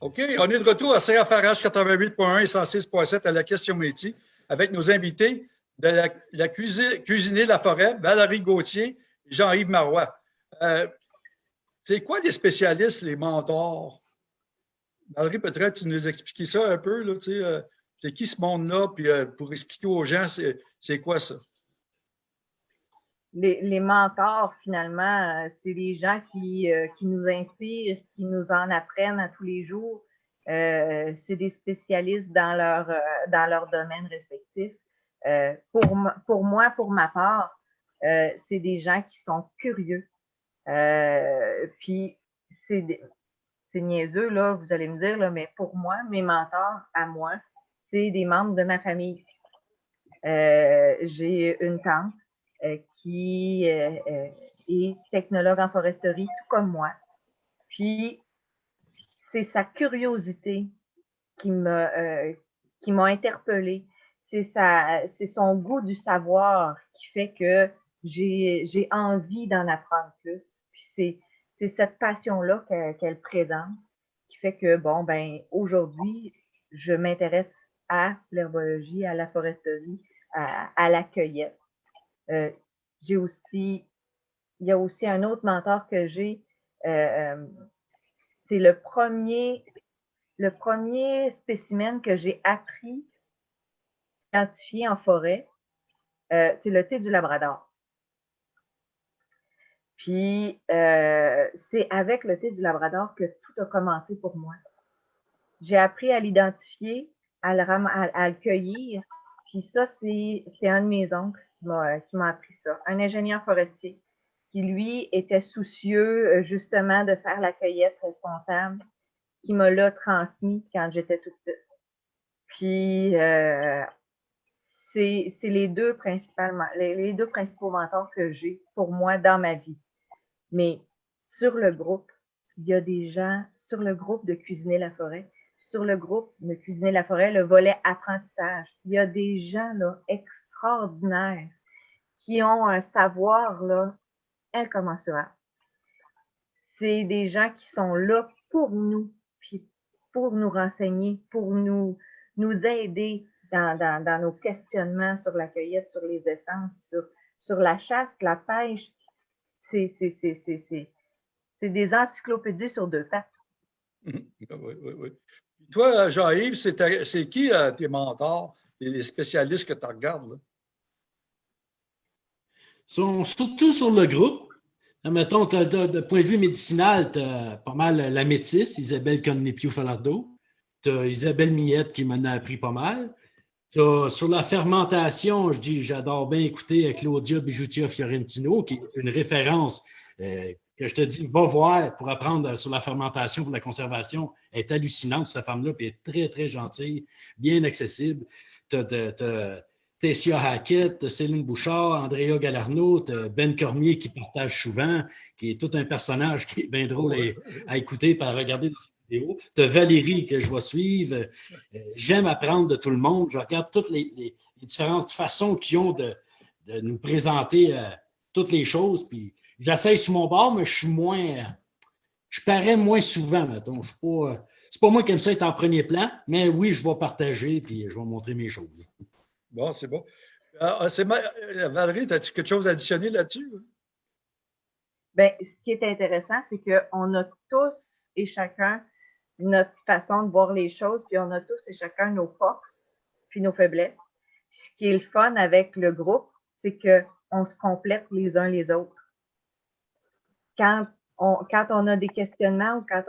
OK, on est de retour à CFRH 88.1 et 106.7 à la question métier avec nos invités de la, la cuisiner la forêt, Valérie Gauthier et Jean-Yves Marois. Euh, c'est quoi les spécialistes, les mentors? Valérie, peut-être tu nous expliquer ça un peu, là, tu sais, euh, c'est qui ce monde-là, puis euh, pour expliquer aux gens, c'est quoi ça? Les, mentors, finalement, c'est des gens qui, qui, nous inspirent, qui nous en apprennent à tous les jours. c'est des spécialistes dans leur, dans leur domaine respectif. pour, pour moi, pour ma part, c'est des gens qui sont curieux, euh, puis, c'est niaiseux, là, vous allez me dire, là, mais pour moi, mes mentors à moi, c'est des membres de ma famille. Euh, j'ai une tante euh, qui est technologue en foresterie, tout comme moi. Puis, c'est sa curiosité qui m'a qui m'a interpellée. C'est son goût du savoir qui fait que j'ai envie d'en apprendre plus c'est cette passion-là qu'elle présente qui fait que, bon, ben aujourd'hui, je m'intéresse à l'herbologie, à la foresterie, à, la cueillette. Euh, j'ai aussi, il y a aussi un autre mentor que j'ai, euh, euh, c'est le premier, le premier spécimen que j'ai appris à identifier en forêt, c'est le thé du Labrador. Puis, c'est avec le thé du Labrador que tout a commencé pour moi. J'ai appris à l'identifier, à à, le cueillir. Puis ça, c'est un de mes oncles m'a appris ça. Un ingénieur forestier qui, lui, était soucieux euh, justement de faire la cueillette responsable, qui m'a l'a transmis quand j'étais toute petite. Puis, euh, c'est les deux principaux mentors que j'ai pour moi dans ma vie. Mais sur le groupe, il y a des gens sur le groupe de Cuisiner la forêt, sur le groupe de Cuisiner la forêt, le volet apprentissage. Il y a des gens là, qui ont un savoir là, incommensurable. C'est des gens qui sont là pour nous, puis pour nous renseigner, pour nous, nous aider dans, dans, nos questionnements sur la cueillette, sur les essences, sur, sur la chasse, la pêche, c'est des encyclopédies sur deux pattes. Oui, oui, oui. Toi, Jean-Yves, c'est qui euh, tes mentors, les spécialistes que tu regardes? Là? Sont surtout sur le groupe. Mettons, de point de vue médicinal, tu as pas mal la métisse, Isabelle Connepiou-Falardeau. Tu as Isabelle Millette qui m'en a appris pas mal. Sur la fermentation, je dis, j'adore bien écouter Claudia Bijoutia Fiorentino, qui est une référence euh, que je te dis, va voir pour apprendre sur la fermentation, pour la conservation. Elle est hallucinante, cette femme-là, puis elle est très, très gentille, bien accessible. Tu as, Tessia Hackett, Céline Bouchard, Andrea Galarno, Ben Cormier qui partage souvent, qui est tout un personnage qui est bien drôle à, écouter et à regarder tu as Valérie que je vais suivre. Euh, j'aime apprendre de tout le monde. Je regarde toutes les, différentes façons qu'ils ont de, nous présenter euh, toutes les choses. Puis j'essaye sur mon bord, mais je suis moins. je parais moins souvent, mettons. Je pas. c'est pas moi qui aime ça être en premier plan, mais oui, je vais partager puis je vais montrer mes choses. Bon, c'est bon. Ah, ah, Valérie, as-tu quelque chose à additionner là-dessus? Bien, ce qui est intéressant, c'est qu'on a tous et chacun notre façon de voir les choses, puis on a tous et chacun nos forces, puis nos faiblesses. ce qui est le fun avec le groupe, c'est qu'on se complète les uns les autres. Quand on, quand on a des questionnements ou quand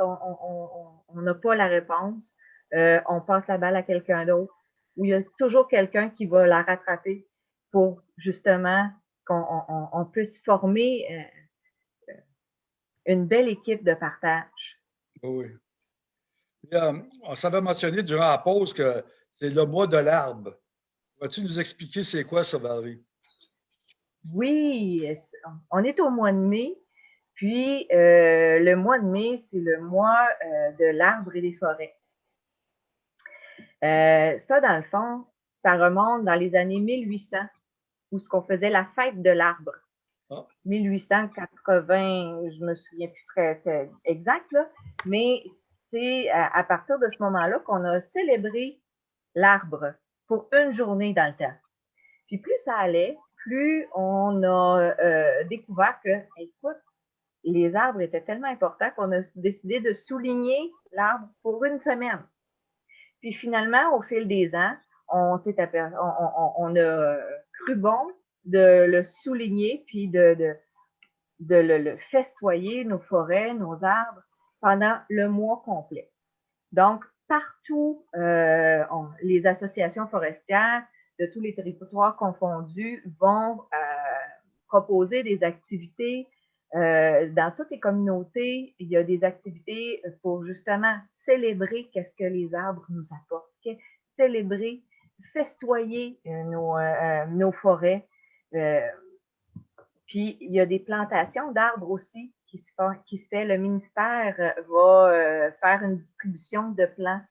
on n'a pas la réponse, euh, on passe la balle à quelqu'un d'autre, ou il y a toujours quelqu'un qui va la rattraper pour justement qu'on puisse former euh, une belle équipe de partage. Oui. Euh, on s'avait mentionné durant la pause que c'est le mois de l'arbre. Vas-tu nous expliquer c'est quoi ça, Valérie? Oui, on est au mois de mai. Puis, euh, le mois de mai, c'est le mois euh, de l'arbre et des forêts. Ça, dans le fond, ça remonte dans les années 1800, où ce qu'on faisait la fête de l'arbre. 1880, ah. je me souviens plus très, très exact, là, mais c'est à, partir de ce moment-là qu'on a célébré l'arbre pour une journée dans le temps. Puis plus ça allait, plus on a euh, découvert que, écoute, les arbres étaient tellement importants qu'on a décidé de souligner l'arbre pour une semaine. Puis finalement, au fil des ans, on, s'est on, on, a cru bon de le souligner, puis de, de, de le, festoyer, nos forêts, nos arbres, pendant le mois complet. Donc, partout, euh, les associations forestières de tous les territoires confondus vont euh, proposer des activités. Euh, dans toutes les communautés, il y a des activités pour justement célébrer qu'est-ce que les arbres nous apportent, célébrer, festoyer nos, nos forêt. puis, il y a des plantations d'arbres aussi qui se, fait, qui se fait. Le ministère va faire une distribution de plants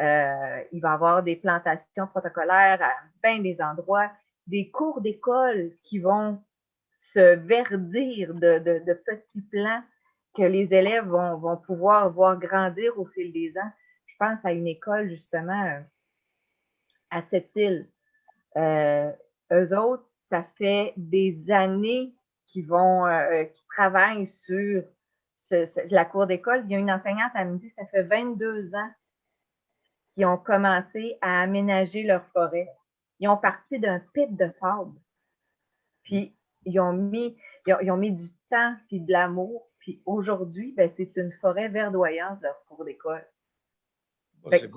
euh, il va y avoir des plantations protocolaires à bien des endroits, des cours d'école qui vont se verdir de, petits plants que les élèves vont, pouvoir voir grandir au fil des ans. Je pense à une école justement euh, à cette île. Euh, eux autres, ça fait des années qu'ils vont, qu'ils travaillent sur la cour d'école. Il y a une enseignante à midi, ça fait 22 ans qui ont commencé à aménager leur forêt. Ils ont parti d'un pit de sable. Puis ils ont mis, ils ont, mis du temps et de l'amour. Puis aujourd'hui, ben, c'est une forêt verdoyante, leur cours d'école.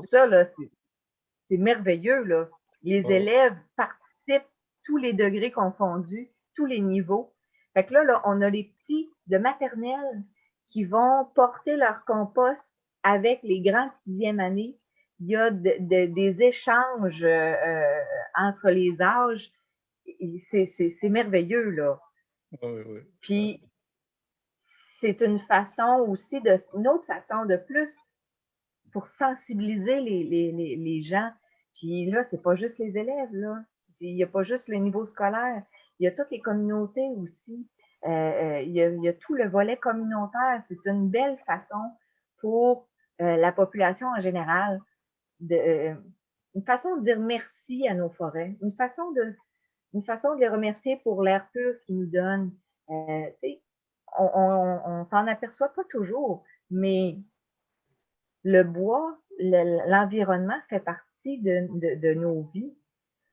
Ça, là, c'est merveilleux, là. Les ah élèves participent tous les degrés confondus, tous les niveaux. Fait que là, là, on a les petits de maternelle qui vont porter leur compost avec les grands sixième années il y a des échanges euh, euh, entre les âges. C'est merveilleux, là. Oui, oui. Puis, c'est une façon aussi, de, une autre façon de plus pour sensibiliser les, les, les, gens. Puis là, c'est pas juste les élèves, là. Il n'y a pas juste le niveau scolaire. Il y a toutes les communautés aussi. Euh, il, y a, il, y a, tout le volet communautaire. C'est une belle façon pour la population en général euh, une façon de dire merci à nos forêts, une façon de, une façon de les remercier pour l'air pur qu'ils nous donnent. Euh, on, on, on s'en aperçoit pas toujours, mais le bois, l'environnement fait partie de, de, de, nos vies.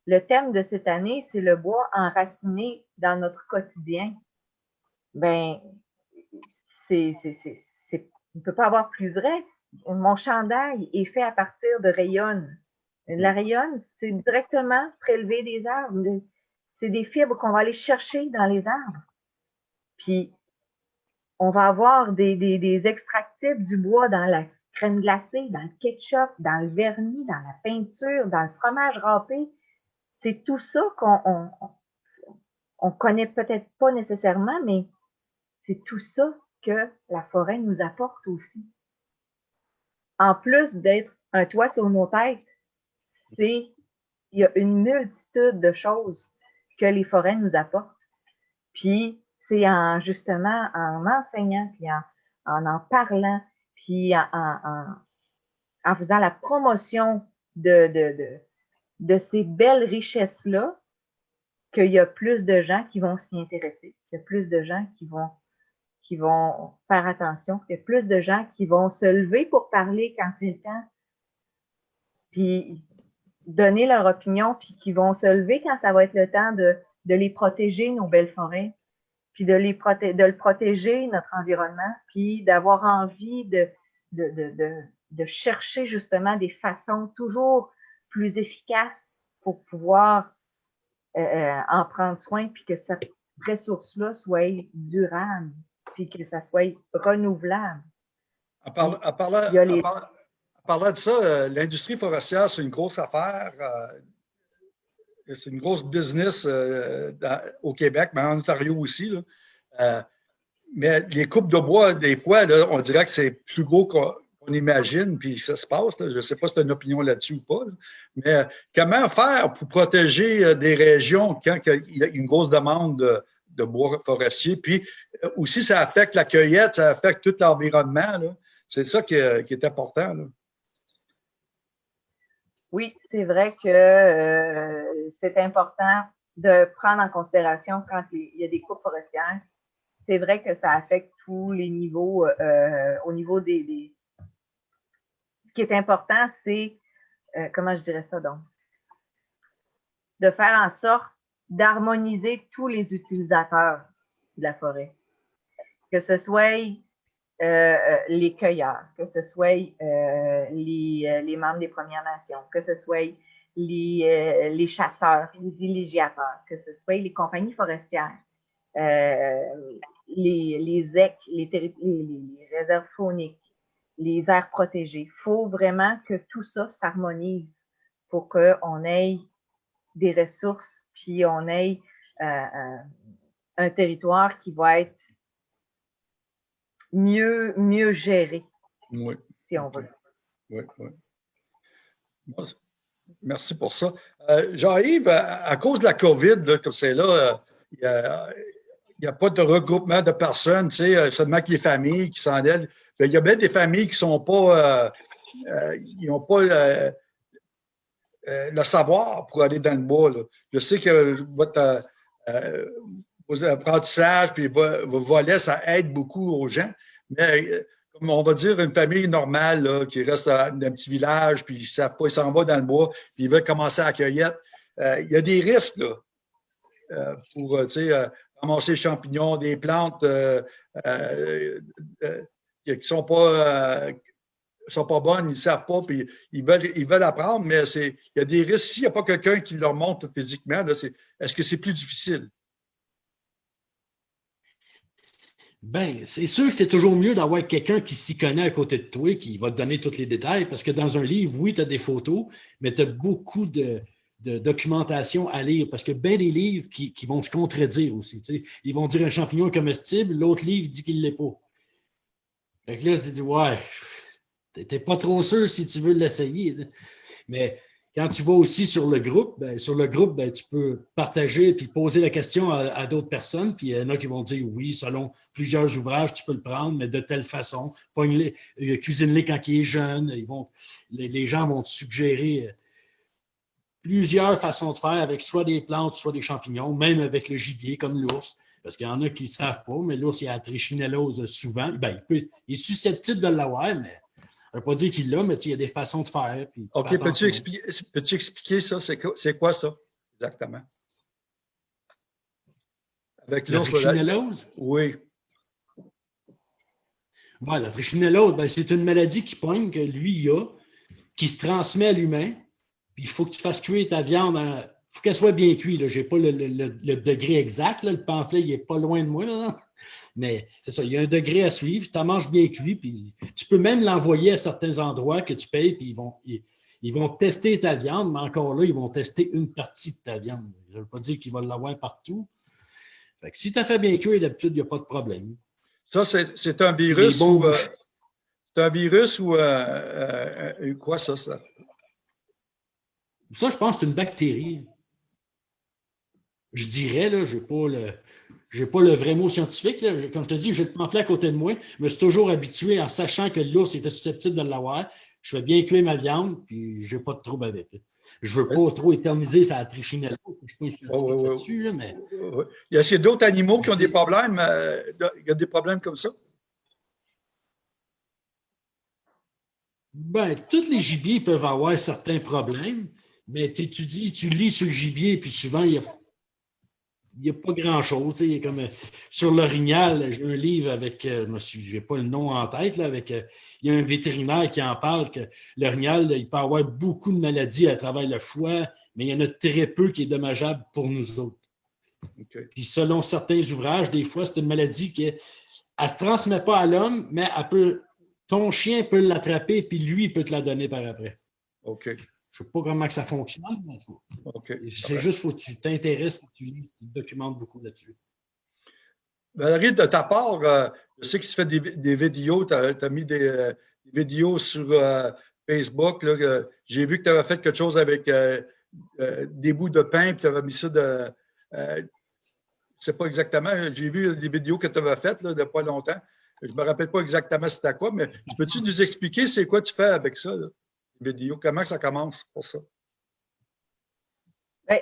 Le thème de cette année, c'est le bois enraciné dans notre quotidien. Ben, c'est, c'est, c'est, on ne peut pas avoir plus vrai mon chandail est fait à partir de rayonne. La rayonne, c'est directement prélevé des arbres. C'est des fibres qu'on va aller chercher dans les arbres. Puis, on va avoir des, des, extractifs du bois dans la crème glacée, dans le ketchup, dans le vernis, dans la peinture, dans le fromage râpé. C'est tout ça qu'on on, on connaît peut-être pas nécessairement, mais c'est tout ça que la forêt nous apporte aussi en plus d'être un toit sur nos têtes, c'est il y a une multitude de choses que les forêts nous apportent. Puis c'est en justement en enseignant, puis en en, parlant, puis en, en, faisant la promotion de, de, de, ces belles richesses-là qu'il y a plus de gens qui vont s'y intéresser, qu'il y a plus de gens qui vont qui vont faire attention. Il y a plus de gens qui vont se lever pour parler quand c'est le temps, puis donner leur opinion, puis qui vont se lever quand ça va être le temps de, de les protéger, nos belles forêts, puis de, les de le protéger, notre environnement, puis d'avoir envie de, de, de, de, chercher justement des façons toujours plus efficaces pour pouvoir euh, euh en prendre soin, puis que cette ressource-là soit durable puis que ça soit renouvelable. En, parlant, de ça, euh, l'industrie forestière, c'est une grosse affaire. Euh, c'est une grosse business euh, au Québec, mais en Ontario aussi. mais les coupes de bois, des fois, on dirait que c'est plus gros qu'on imagine, puis ça se passe. Je ne sais pas si tu as une opinion là-dessus ou pas. Mais comment faire pour protéger des régions quand il y a une grosse demande de, bois forestier? Puis aussi, ça affecte la cueillette, ça affecte tout l'environnement. C'est ça qui est, important. Oui, c'est vrai que euh, c'est important de prendre en considération quand il y a des coupes forestières. C'est vrai que ça affecte tous les niveaux euh, au niveau des, Ce qui est important, c'est, euh, comment je dirais ça donc, de faire en sorte d'harmoniser tous les utilisateurs de la forêt. Que ce soit les cueilleurs, que ce soit les, les membres des Premières Nations, que ce soit les, euh, les chasseurs, les villégiateurs, que ce soit les compagnies forestières, euh, les, les les, les, réserves fauniques, les aires protégées. Il faut vraiment que tout ça s'harmonise pour qu'on ait des ressources, puis on ait euh, un territoire qui va être mieux, mieux géré, oui. si on veut. Oui, oui. Merci pour ça. Euh, Jean-Yves, à, cause de la COVID, comme c'est là, il euh, n'y a, pas de regroupement de personnes, tu sais, euh, seulement que les familles qui s'en aident. Il y a bien des familles qui sont pas, ils n'ont pas le savoir pour aller dans le bois. Je sais que votre, vos apprentissages puis vos, vos volets, ça aide beaucoup aux gens, mais comme on va dire, une famille normale qui reste dans un petit village, puis ils savent pas, ils s'en vont dans le bois, puis ils veulent commencer à accueillir. Euh, il y a des risques euh, pour euh, ramasser champignons, des plantes qui ne sont pas sont pas bonnes, ils ne savent pas, puis ils veulent, ils veulent apprendre, mais il y a des risques. S'il n'y a pas quelqu'un qui leur montre physiquement, est-ce que c'est plus difficile? Ben, c'est sûr que c'est toujours mieux d'avoir quelqu'un qui s'y connaît à côté de toi, qui va te donner tous les détails, parce que dans un livre, oui, tu as des photos, mais tu as beaucoup de, documentation à lire, parce que bien des livres qui, vont se contredire aussi. Ils vont dire un champignon comestible, l'autre livre dit qu'il ne l'est pas. Fait que là, tu dis, ouais, t'es pas trop sûr si tu veux l'essayer. Mais quand tu vas aussi sur le groupe, ben, sur le groupe, ben, tu peux partager puis poser la question à, d'autres personnes. Puis il y en a qui vont dire oui, selon plusieurs ouvrages, tu peux le prendre, mais de telle façon. Euh, cuisine-les quand il est jeune. Ils vont, les, gens vont te suggérer euh, plusieurs façons de faire avec soit des plantes, soit des champignons, même avec le gibier comme l'ours. Parce qu'il y en a qui ne savent pas, mais l'ours, il a trichinellose souvent. Ben, il, il est susceptible de l'avoir, mais ne veut pas dire qu'il l'a, mais il y a des façons de faire. OK, peux-tu expliquer, peux expliquer, ça? C'est quoi, ça, exactement? Avec la trichinellose? Oui. Ouais, la trichinellose, ben, c'est une maladie qui pogne, que lui, il a, qui se transmet à l'humain. Puis il faut que tu fasses cuire ta viande. Il faut qu'elle soit bien cuite. Je n'ai pas le, degré exact. Le pamphlet, il n'est pas loin de moi. Là. Mais c'est ça, il y a un degré à suivre. Tu en manges bien cuit, puis tu peux même l'envoyer à certains endroits que tu payes, puis ils vont, ils, vont tester ta viande, mais encore là, ils vont tester une partie de ta viande. Je ne veux pas dire qu'ils vont l'avoir partout. Fait que si tu as fait bien cuire, d'habitude, il n'y a pas de problème. Ça, c'est un virus ou. Euh, c'est un virus ou euh, euh, quoi ça, ça? Ça, je pense que c'est une bactérie. Je dirais, là, je n'ai pas le. Pas le vrai mot scientifique. Comme je te dis, j'ai le pamphlet à côté de moi. Je me suis toujours habitué en sachant que l'ours était susceptible de l'avoir. Je fais bien cuire ma viande, puis je n'ai pas de trouble avec. Je ne veux pas trop éterniser sa trichinelle. Je ne suis pas oh, là-dessus, mais... Il y a d'autres animaux qui ont des problèmes. Euh, il y a des problèmes comme ça? Ben, tous les gibiers peuvent avoir certains problèmes, mais tu étudies, tu lis sur le gibier, puis souvent, il y a il n'y a pas grand-chose. Comme euh, sur l'orignal, j'ai un livre avec, euh, je n'ai pas le nom en tête, là, avec, euh, il y a un vétérinaire qui en parle que l'orignal, il peut avoir beaucoup de maladies à travers le foie, mais il y en a très peu qui est dommageable pour nous autres. Puis selon certains ouvrages, des fois, c'est une maladie qui ne se transmet pas à l'homme, mais elle peut, ton chien peut l'attraper, puis lui, il peut te la donner par après. OK. Je ne sais pas comment que ça fonctionne, mais c'est juste qu'il faut que tu t'intéresses, que tu, tu documentes beaucoup là-dessus. Valérie, de ta part, euh, je sais que tu fais des, vidéos, tu as, mis des, vidéos sur euh, Facebook. J'ai vu que tu avais fait quelque chose avec euh, des bouts de pain, puis tu avais mis ça de. je ne sais pas exactement, j'ai vu des vidéos que tu avais faites n'y a pas longtemps. Je ne me rappelle pas exactement c'était quoi, mais peux-tu nous expliquer c'est quoi tu fais avec ça, là, vidéo? Comment ça commence pour ça? Bien,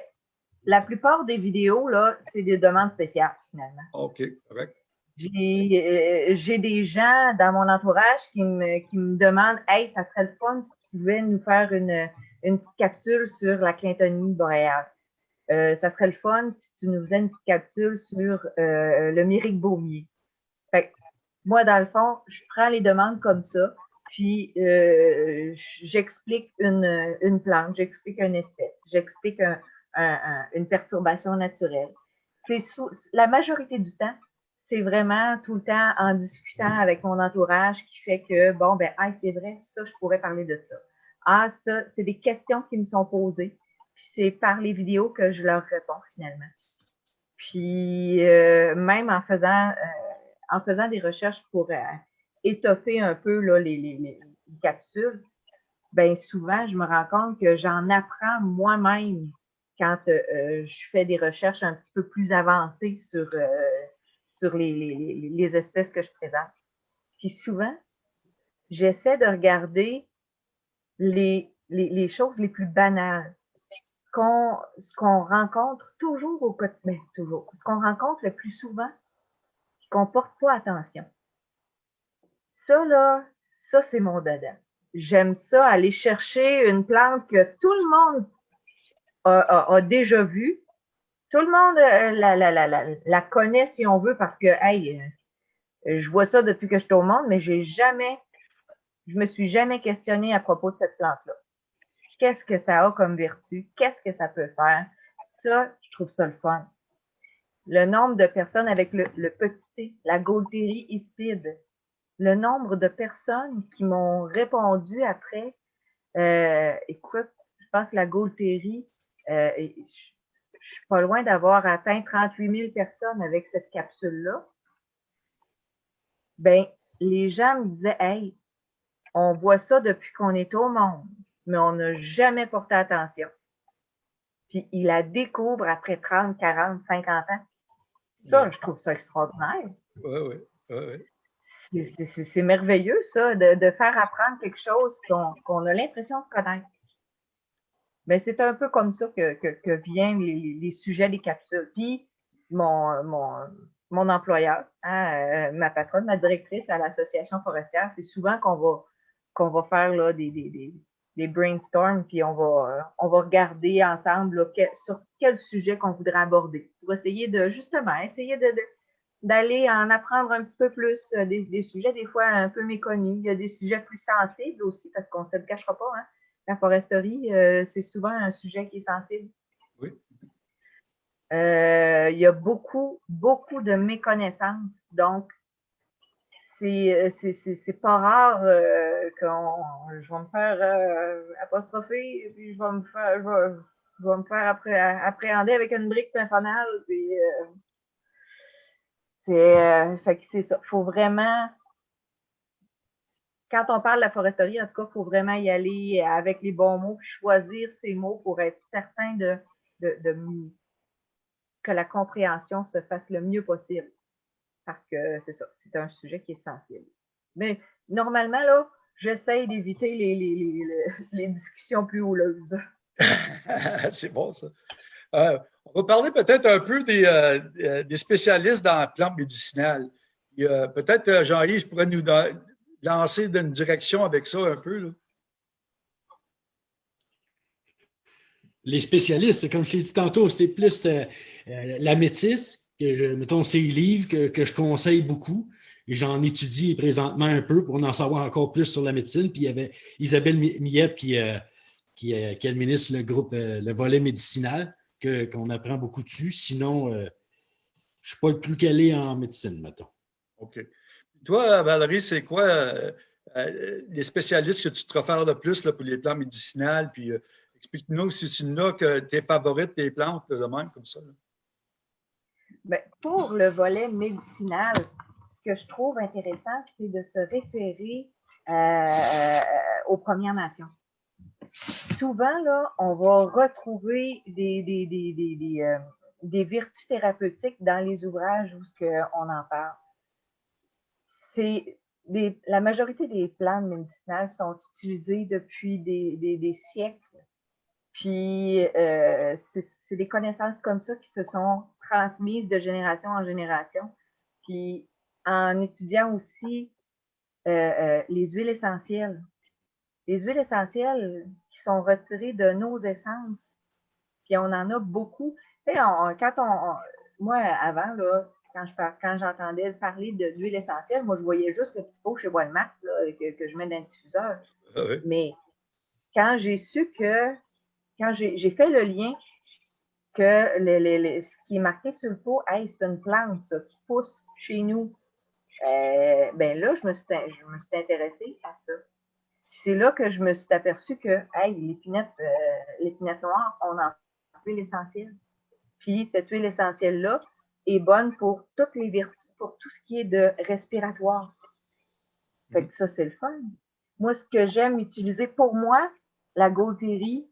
la plupart des vidéos, là, c'est des demandes spéciales, finalement. OK, correct. Euh, j'ai des gens dans mon entourage qui me, qui me demandent Hey, ça serait le fun si tu pouvais nous faire une, une petite capsule sur la clintonie boréale. Euh, ça serait le fun si tu nous faisais une petite capsule sur euh, le myrique baumier. Fait moi, dans le fond, je prends les demandes comme ça, puis euh, j'explique une, une plante, j'explique une espèce, j'explique un, un, une perturbation naturelle. C'est la majorité du temps, c'est vraiment tout le temps en discutant avec mon entourage qui fait que, bon, ben, c'est vrai, ça, je pourrais parler de ça. Ah, ça, c'est des questions qui me sont posées. Puis c'est par les vidéos que je leur réponds finalement. Puis euh, même en faisant, euh, en faisant des recherches pour euh, étoffer un peu là, les, les, les, capsules, ben souvent je me rends compte que j'en apprends moi-même quand je fais des recherches un petit peu plus avancées sur, sur les, les espèces que je présente. Puis souvent, j'essaie de regarder les, les, choses les plus banales, ce qu'on rencontre toujours au quotidien, ben, toujours, ce qu'on rencontre le plus souvent, qu'on porte pas attention. Ça, là, ça, c'est mon dada. J'aime ça, aller chercher une plante que tout le monde a, déjà vue. Tout le monde euh, la, la, la, la, connaît, si on veut, parce que, hey, euh, je vois ça depuis que je suis au monde, mais j'ai jamais je me suis jamais questionnée à propos de cette plante-là. Qu'est-ce que ça a comme vertu? Qu'est-ce que ça peut faire? Ça, je trouve ça le fun. Le nombre de personnes avec le, petit T, la Gaultérie ispide, le nombre de personnes qui m'ont répondu après, euh, écoute, je pense que la Gaultérie, euh, je, suis pas loin d'avoir atteint 38 000 personnes avec cette capsule-là. Ben, les gens me disaient, hey, on voit ça depuis qu'on est au monde, mais on n'a jamais porté attention. Puis il la découvre après 30, 40, 50 ans. Ça, je trouve ça extraordinaire. Oui, oui. oui, C'est merveilleux, ça, de, faire apprendre quelque chose qu'on a l'impression de connaître. Mais c'est un peu comme ça que, viennent les, sujets des capsules. Puis, mon, employeur, hein, euh, ma patronne, ma directrice à l'association forestière, c'est souvent qu'on va faire des, brainstorms, puis on va, on va regarder ensemble sur quel sujet qu'on voudrait aborder pour essayer de, justement, essayer de, d'aller en apprendre un petit peu plus euh, des, des, sujets des fois un peu méconnus. Il y a des sujets plus sensibles aussi, parce qu'on ne se le cachera pas. Hein. La foresterie, euh, c'est souvent un sujet qui est sensible. Oui. Euh, il y a beaucoup, beaucoup de méconnaissances. Donc, c'est pas rare euh, quand je vais me faire euh, apostropher, puis je vais me faire, je vais, me faire appréhender avec une brique. Puis, c'est c'est ça. faut vraiment, quand on parle de la foresterie, en tout cas, il faut vraiment y aller avec les bons mots, choisir ces mots pour être certain de, que la compréhension se fasse le mieux possible parce que c'est ça, c'est un sujet qui est sensible. Mais normalement, là, j'essaye d'éviter les, discussions plus houleuses. c'est bon, ça. Euh, on va parler peut-être un peu des, euh, des, spécialistes dans la plante médicinale. Peut-être, euh, Jean-Yves, pourrais nous lancer dans une direction avec ça un peu. Les spécialistes, comme je l'ai dit tantôt, c'est plus la métisse, mettons, c'est livres que, que, je conseille beaucoup. Et j'en étudie présentement un peu pour en savoir encore plus sur la médecine. Puis il y avait Isabelle Millette qui, euh, qui, euh, administre le groupe, euh, le volet médicinal, qu'on apprend beaucoup dessus. Sinon, je ne suis pas le plus calé en médecine, mettons. OK. Toi, Valérie, c'est quoi les spécialistes que tu te refères le plus là, pour les plantes médicinales? Puis explique-nous si tu n'as que tes favorites, tes plantes, de même, comme ça. Ben, pour le volet médicinal, ce que je trouve intéressant, c'est de se référer euh, euh, aux Premières Nations. Souvent, là, on va retrouver des, des, des, des, euh, des vertus thérapeutiques dans les ouvrages où ce on en parle. c'est la majorité des plantes médicinales sont utilisées depuis des, siècles. Puis, euh, c'est des connaissances comme ça qui se sont transmises de génération en génération. Puis, en étudiant aussi euh, les huiles essentielles, les huiles essentielles qui sont retirées de nos essences, puis on en a beaucoup. Tu sais, quand on, moi, avant, là, quand je quand j'entendais parler d'huile essentielle, moi, je voyais juste le petit pot chez Walmart que, que, je mets dans le diffuseur. Ah Mais quand j'ai su que, quand j'ai fait le lien que les, ce qui est marqué sur le pot, hey, c'est une plante, ça, qui pousse chez nous, euh, ben là, je me suis, je me suis intéressée à ça. C'est là que je me suis aperçue que, hey, l'épinette, euh, noire, on en fait l'essentiel. Puis cette huile essentielle-là, est bonne pour toutes les vertus, pour tout ce qui est de respiratoire. Fait que ça, c'est le fun. Moi, ce que j'aime utiliser pour moi, la Gaultérie,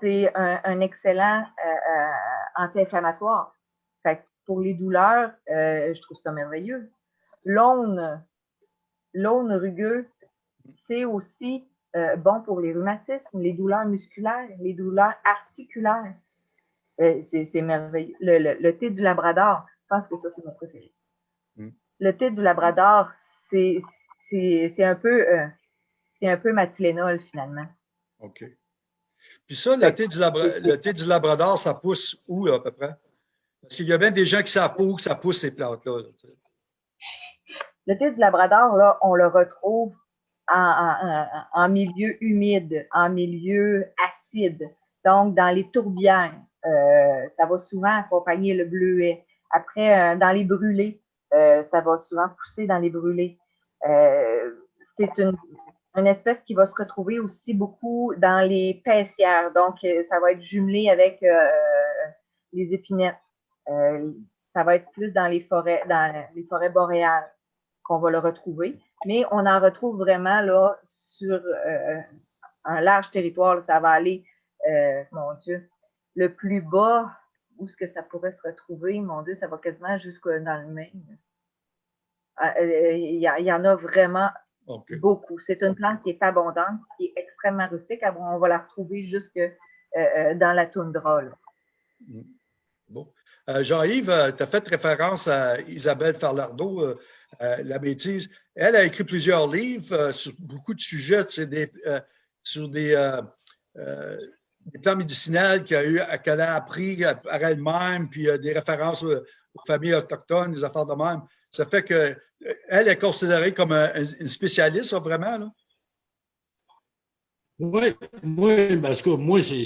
c'est un, excellent euh, euh, anti-inflammatoire. Fait que pour les douleurs, euh, je trouve ça merveilleux. L'aune, l'aune rugueux, c'est aussi bon pour les rhumatismes, les douleurs musculaires, les douleurs articulaires. Euh, c'est merveilleux. Le, thé du Labrador, je pense que ça, c'est mon préféré. Mm. Le thé du Labrador, c'est un peu euh, c'est un peu ma finalement. OK. Puis ça, le thé, du le thé du Labrador, ça pousse où à peu près? Parce qu'il y a bien des gens qui savent pas où que ça pousse ces plantes-là. le thé du Labrador, là, on le retrouve en, milieu humide, en milieu acide, donc dans les tourbières. Euh, ça va souvent accompagner le bleuet. Après, euh, dans les brûlés, euh, ça va souvent pousser dans les brûlés. c'est une, espèce qui va se retrouver aussi beaucoup dans les paissières. Donc, ça va être jumelé avec les épinettes. ça va être plus dans les forêts, dans les forêts boréales qu'on va le retrouver. Mais on en retrouve vraiment là sur un large territoire. Ça va aller, mon Dieu, le plus bas, où est-ce que ça pourrait se retrouver, mon Dieu, ça va quasiment jusque dans le Maine. Ah, euh, il y, en a vraiment beaucoup. C'est une plante qui est abondante, qui est extrêmement rustique. On va la retrouver jusque euh, euh, dans la toundra. Mm. Bon. Jean-Yves, tu as fait référence à Isabelle Farlardeau, La bêtise. Elle a écrit plusieurs livres sur beaucoup de sujets, des, sur des, des plans médicinales qu'elle a, appris par elle-même, puis des références aux, familles autochtones, des affaires de même. Ça fait qu'elle est considérée comme une spécialiste, vraiment. Là. Oui, moi, parce que moi, c'est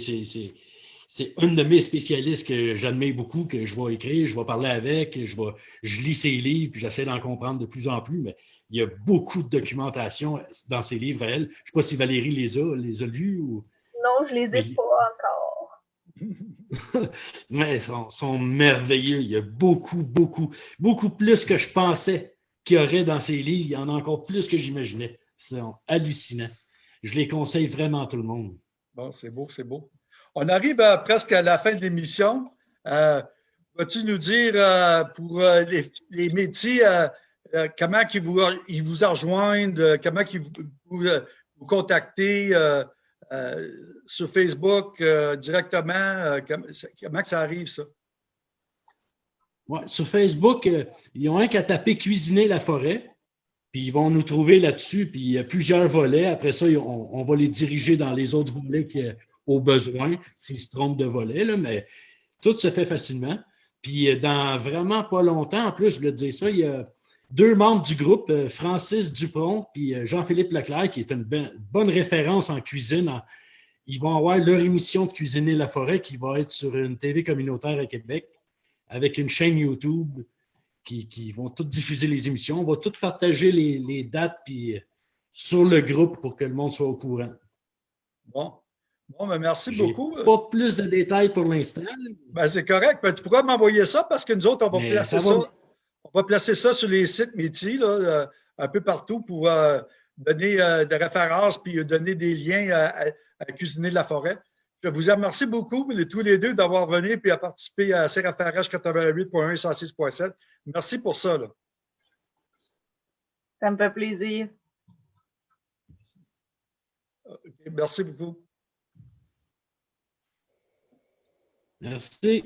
une de mes spécialistes que j'admire beaucoup, que je vais écrire, je vais parler avec, je, vais, je lis ses livres, puis j'essaie d'en comprendre de plus en plus, mais il y a beaucoup de documentation dans ses livres elle. Je ne sais pas si Valérie les a, les a lus ou. Non, je les ai pas encore. Mais ils sont, merveilleux. Il y a beaucoup, beaucoup, beaucoup plus que je pensais qu'il y aurait dans ces livres. Il y en a encore plus que j'imaginais. C'est hallucinant. Je les conseille vraiment à tout le monde. Bon, c'est beau, c'est beau. On arrive presque à la fin de l'émission. Euh, vas-tu nous dire euh, pour euh, les, métiers, comment ils vous, rejoignent, comment ils vous, vous, sur Facebook directement? Comment ça arrive, ça? Ouais, sur Facebook, ils ont un qu'à taper Cuisiner la forêt, puis ils vont nous trouver là-dessus, puis il y a plusieurs volets. Après ça, on, va les diriger dans les autres volets qui, au besoin, s'ils se trompent de volet, là, mais tout se fait facilement. Puis dans vraiment pas longtemps, en plus, je voulais dire ça, il y a deux membres du groupe, euh, Francis Dupont et euh, Jean-Philippe Leclerc, qui est une bonne référence en cuisine. Ils vont avoir leur émission de Cuisiner la forêt qui va être sur une TV communautaire à Québec avec une chaîne YouTube qui, vont toutes diffuser les émissions. On va toutes partager les, dates puis, euh, sur le groupe pour que le monde soit au courant. Bon. Bon, ben merci beaucoup. Pas plus de détails pour l'instant. Ben, c'est correct. Ben, tu pourras m'envoyer ça parce que nous autres, on va placer ça on va placer ça sur les sites métiers, là, euh, un peu partout pour euh, donner euh, des références puis donner des liens à, Cuisiner de la forêt. Je vous remercie beaucoup, tous les deux, d'avoir venu et à participer à CRFRH 88.1 et 106.7. Merci pour ça. Ça me fait plaisir. merci beaucoup. Merci.